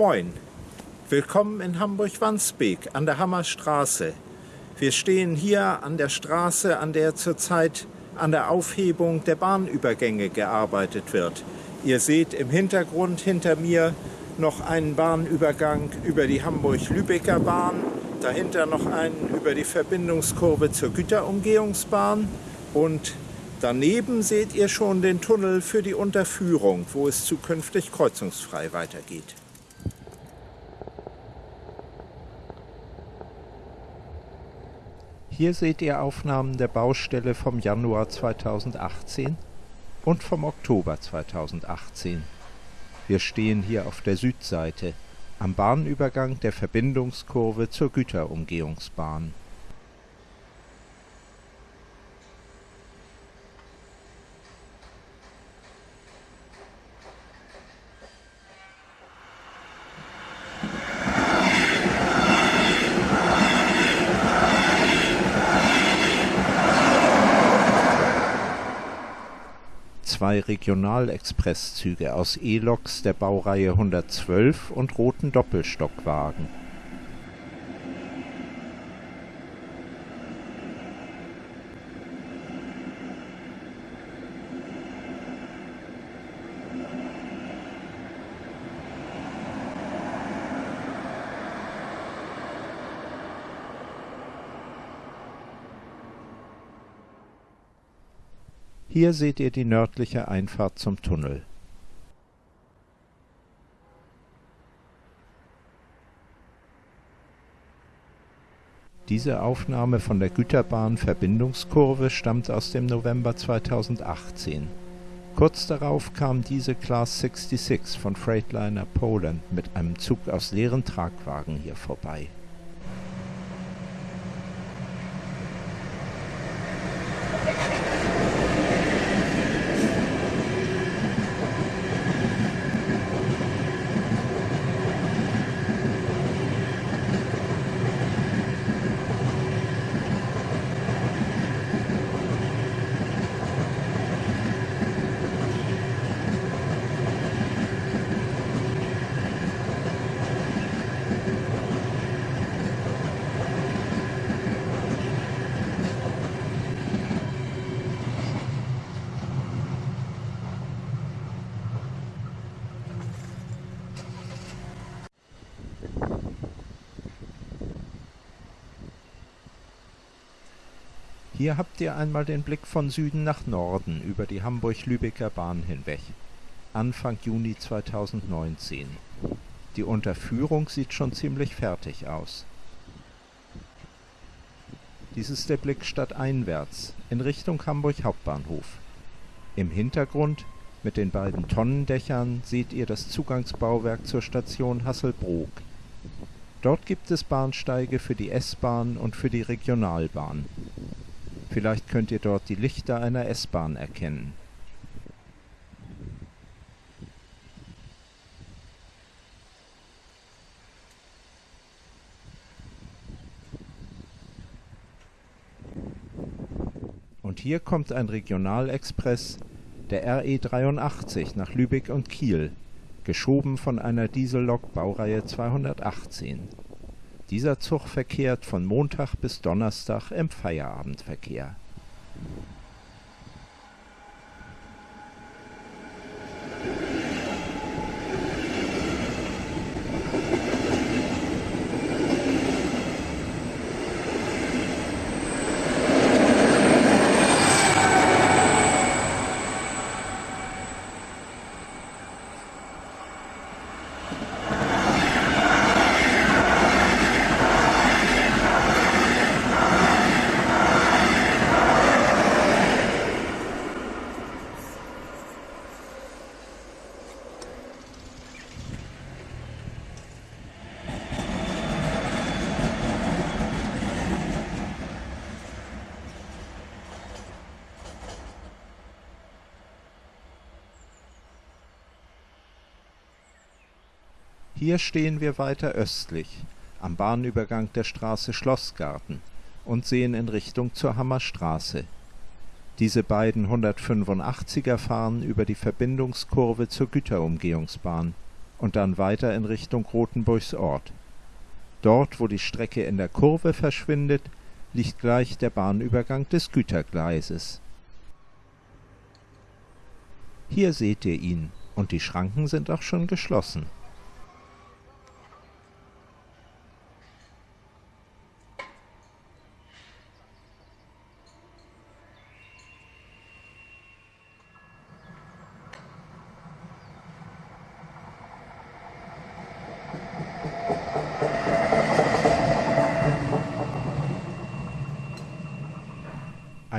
Moin, willkommen in Hamburg-Wandsbek an der Hammerstraße. Wir stehen hier an der Straße, an der zurzeit an der Aufhebung der Bahnübergänge gearbeitet wird. Ihr seht im Hintergrund hinter mir noch einen Bahnübergang über die Hamburg-Lübecker Bahn, dahinter noch einen über die Verbindungskurve zur Güterumgehungsbahn und daneben seht ihr schon den Tunnel für die Unterführung, wo es zukünftig kreuzungsfrei weitergeht. Hier seht ihr Aufnahmen der Baustelle vom Januar 2018 und vom Oktober 2018. Wir stehen hier auf der Südseite, am Bahnübergang der Verbindungskurve zur Güterumgehungsbahn zwei Regionalexpresszüge aus E-Loks der Baureihe 112 und roten Doppelstockwagen Hier seht ihr die nördliche Einfahrt zum Tunnel. Diese Aufnahme von der Güterbahn-Verbindungskurve stammt aus dem November 2018. Kurz darauf kam diese Class 66 von Freightliner Poland mit einem Zug aus leeren Tragwagen hier vorbei Hier habt ihr einmal den Blick von Süden nach Norden über die Hamburg-Lübecker Bahn hinweg. Anfang Juni 2019. Die Unterführung sieht schon ziemlich fertig aus. Dies ist der Blick stadteinwärts, in Richtung Hamburg Hauptbahnhof. Im Hintergrund, mit den beiden Tonnendächern, seht ihr das Zugangsbauwerk zur Station Hasselbrook. Dort gibt es Bahnsteige für die S-Bahn und für die Regionalbahn. Vielleicht könnt ihr dort die Lichter einer S-Bahn erkennen. Und hier kommt ein Regionalexpress, der RE 83 nach Lübeck und Kiel, geschoben von einer Diesellok Baureihe 218. Dieser Zug verkehrt von Montag bis Donnerstag im Feierabendverkehr Hier stehen wir weiter östlich, am Bahnübergang der Straße Schlossgarten und sehen in Richtung zur Hammerstraße. Diese beiden 185er fahren über die Verbindungskurve zur Güterumgehungsbahn. und dann weiter in Richtung Rothenburgs Ort. Dort, wo die Strecke in der Kurve verschwindet, liegt gleich der Bahnübergang des Gütergleises. Hier seht ihr ihn, und die Schranken sind auch schon geschlossen.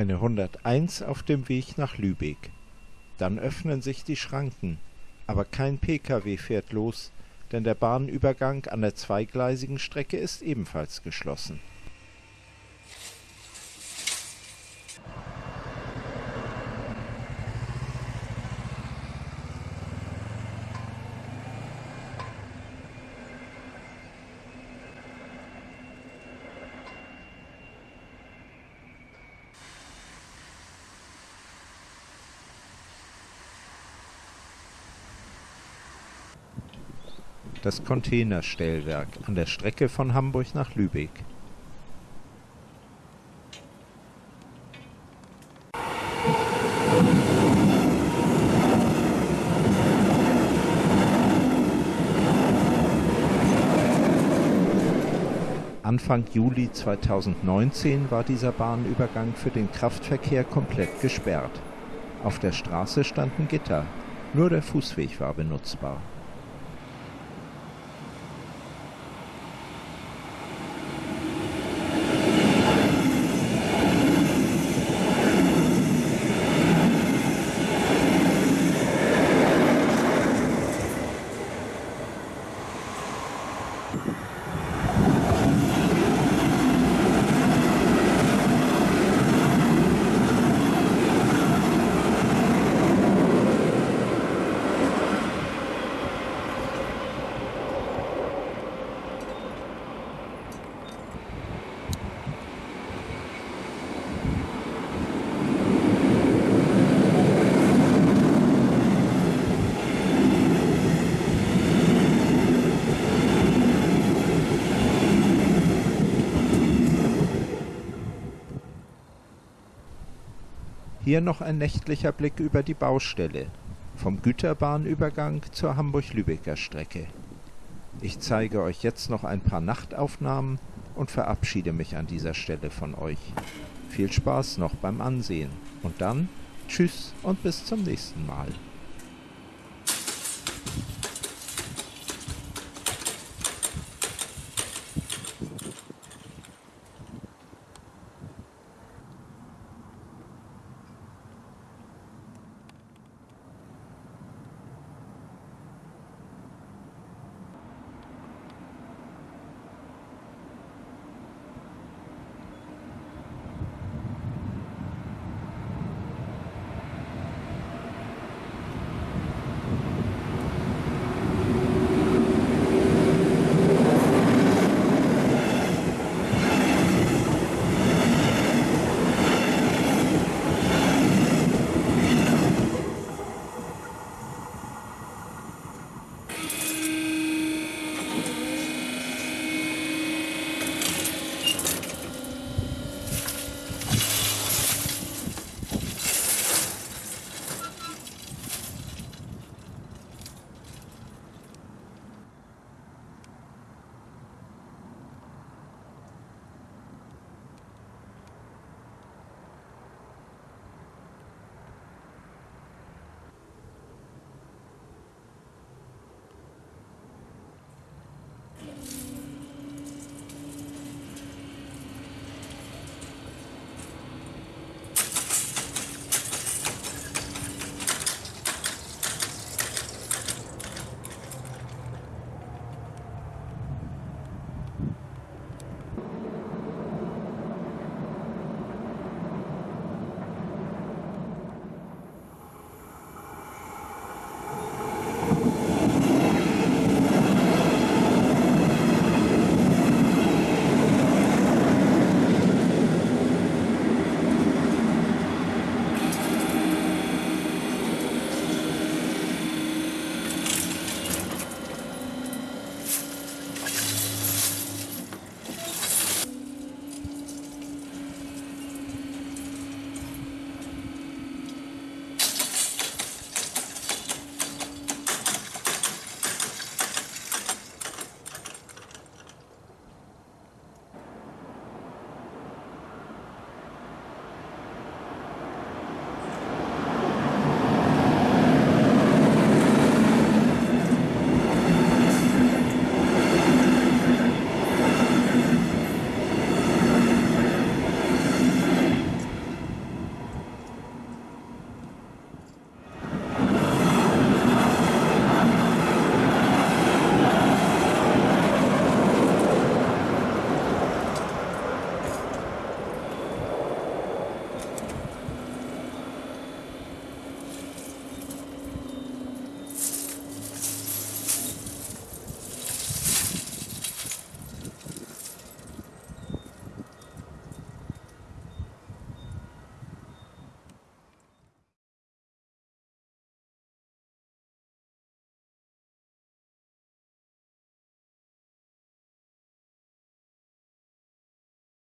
Eine 101 auf dem Weg nach Lübeck. Dann öffnen sich die Schranken, aber kein Pkw fährt los, denn der Bahnübergang an der zweigleisigen Strecke ist ebenfalls geschlossen das Containerstellwerk an der Strecke von Hamburg nach Lübeck. Anfang Juli 2019 war dieser Bahnübergang für den Kraftverkehr komplett gesperrt. Auf der Straße standen Gitter, nur der Fußweg war benutzbar. Hier noch ein nächtlicher Blick über die Baustelle, vom Güterbahnübergang zur Hamburg-Lübecker Strecke. Ich zeige euch jetzt noch ein paar Nachtaufnahmen und verabschiede mich an dieser Stelle von euch. Viel Spaß noch beim Ansehen und dann tschüss und bis zum nächsten Mal.